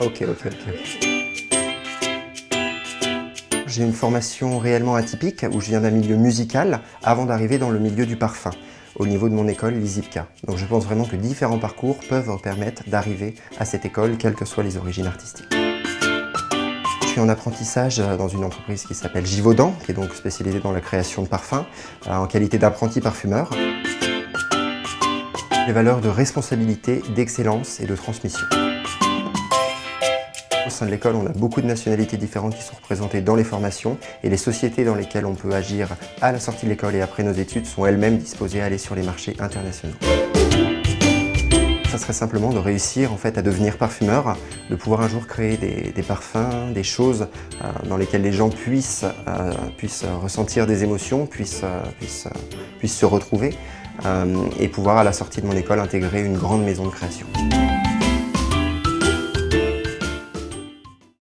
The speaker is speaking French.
Ok, ok, ok. J'ai une formation réellement atypique où je viens d'un milieu musical avant d'arriver dans le milieu du parfum au niveau de mon école, l'ISIPCA. Donc je pense vraiment que différents parcours peuvent permettre d'arriver à cette école, quelles que soient les origines artistiques. Je suis en apprentissage dans une entreprise qui s'appelle Givaudan, qui est donc spécialisée dans la création de parfums, euh, en qualité d'apprenti parfumeur. Les valeurs de responsabilité, d'excellence et de transmission. Au sein de l'école, on a beaucoup de nationalités différentes qui sont représentées dans les formations et les sociétés dans lesquelles on peut agir à la sortie de l'école et après nos études sont elles-mêmes disposées à aller sur les marchés internationaux. Ça serait simplement de réussir en fait, à devenir parfumeur, de pouvoir un jour créer des, parfums, des choses euh, dans lesquelles les gens puissent, euh, puissent ressentir des émotions, puissent, euh, puissent, puissent se retrouver et pouvoir à la sortie de mon école intégrer une grande maison de création.